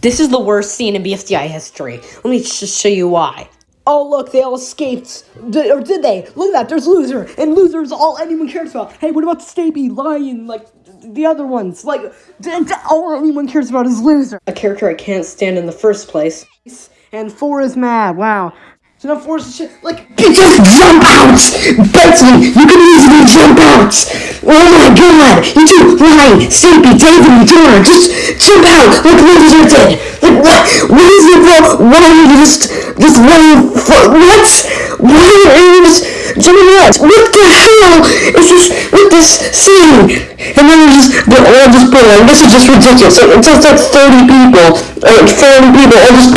This is the worst scene in BFDI history. Let me just show you why. Oh, look, they all escaped. D- or did they? Look at that, there's Loser. And Loser's all anyone cares about. Hey, what about Stapy, Lion, like the other ones? Like, d- d- all anyone cares about is Loser. A character I can't stand in the first place. And Four is mad, wow. So now Four is shit, like, just jump out! Betsy, you can easily jump out! Oh my god! You two, Ryan, Stampy, David, Dora, just jump out like Loser did! Like what? What is it for? Why are you just, just running for, what? Why are you just jumping out? What the hell is this, with this scene? And then they're just, they're all just pulling, this is just ridiculous. So, it's just like 30 people, like 40 people all just